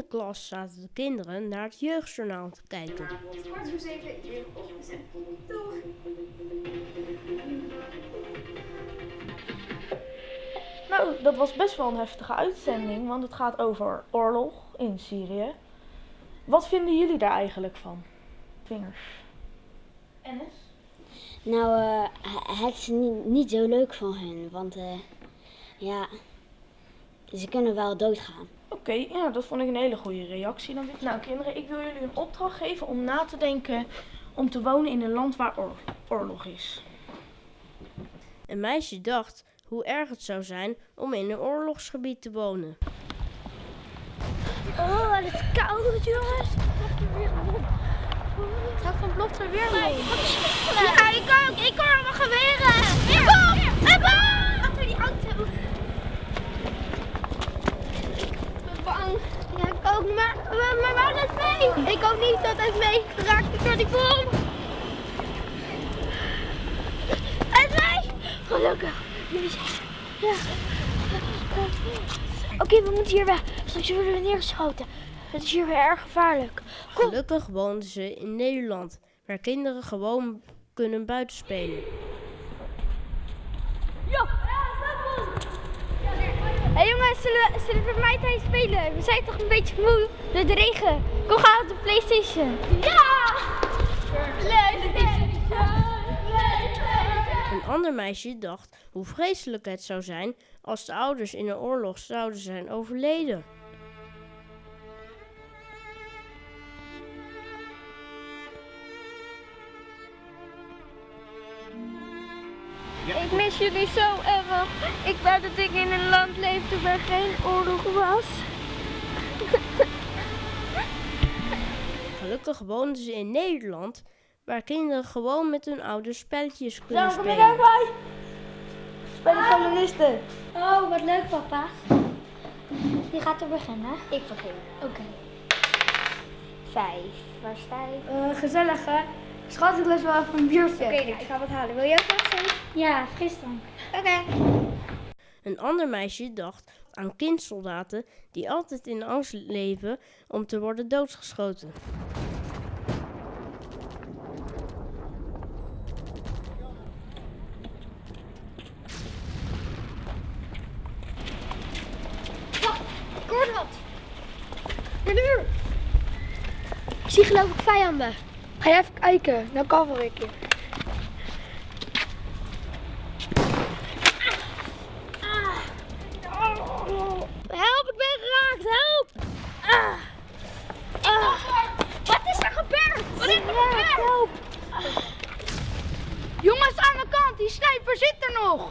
klas zaten de kinderen naar het jeugdjournaal te kijken. Nou, dat was best wel een heftige uitzending, want het gaat over oorlog in Syrië. Wat vinden jullie daar eigenlijk van? Vingers. Ennis? Nou, eh, het is niet, niet zo leuk van hun, want eh, ja, ze kunnen wel doodgaan. Oké, ja, dat vond ik een hele goede reactie. Dan. Nou, kinderen, ik wil jullie een opdracht geven om na te denken om te wonen in een land waar oor- oorlog is. Een meisje dacht hoe erg het zou zijn om in een oorlogsgebied te wonen. Oh, het is koud, jongens. Het gaat van ploft er weer mee. Ja, ik ook. Ik hoor allemaal geweren. Ik kom. Ik kom. Achter die auto. Ik ben bang. Ja, ik ook. Maar, maar, maar waar is mee? Ik ook niet. Dat heeft meegeraakt door die bom. Is mee. Gelukkig. Jullie zijn... Ja. Oké, we moeten hier weg. Straks worden we neergeschoten. Het is hier weer erg gevaarlijk. Kom. Gelukkig woonden ze in Nederland, waar kinderen gewoon kunnen buitenspelen. Hé hey jongens, bij mij spelen? We zijn toch een beetje moe door de regen. Kom gaan op de Playstation. Ja! Playstation! Een ander meisje dacht hoe vreselijk het zou zijn als de ouders in een oorlog zouden zijn overleden. Ik mis jullie zo erg. Ik wou dat ik in een land leefde waar geen oorlog was. Gelukkig woonden ze in Nederland, waar kinderen gewoon met hun ouders spelletjes kunnen Zo, kom je spelen. bij? Spelen kolonisten. Oh, wat leuk papa. Wie gaat er beginnen? Ik begin. Oké. Vijf. Waar sta ik? Eh, gezellig hè? Schat, ik lust wel even een biertje. Oké, nou, ik ga wat halen. Wil je ook wat zijn? Ja, frisdrank. Oké. Een ander meisje dacht aan kindsoldaten die altijd in angst leven om te worden doodgeschoten. Ik zie geloof ik vijanden. Ga jij even kijken, dan cover ik je. Help, ik ben geraakt. Help. Ah. Ah. Wat is er gebeurd? Wat is er gebeurd? Help. Jongens, aan de kant, die sniper zit er nog.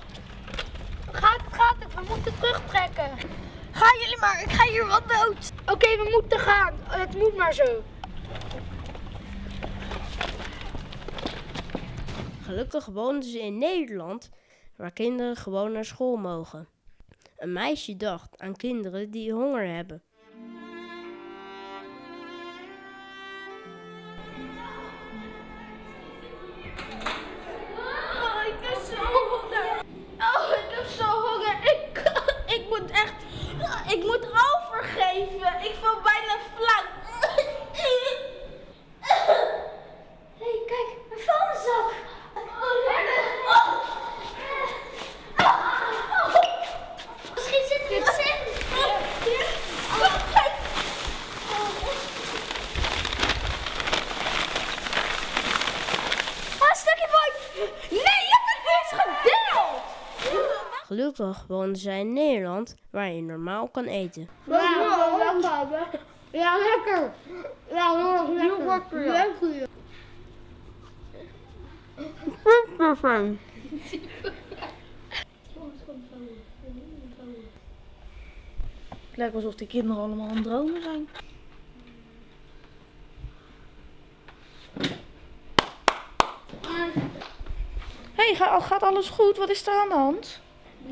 Gaat het, gaat het, we moeten terugtrekken. Gaan jullie maar, ik ga hier wat dood. Oké, we moeten gaan. Het moet maar zo. Gelukkig woonden ze in Nederland, waar kinderen gewoon naar school mogen. Een meisje dacht aan kinderen die honger hebben. Gelukkig woonden zij in Nederland, waar je normaal kan eten. Ja, lekker. Ja, heel lekker. Lekker. Het lijkt alsof die kinderen allemaal aan het dromen zijn. Hé, hey, gaat alles goed? Wat is er aan de hand?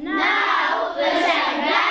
Nou, we zijn blij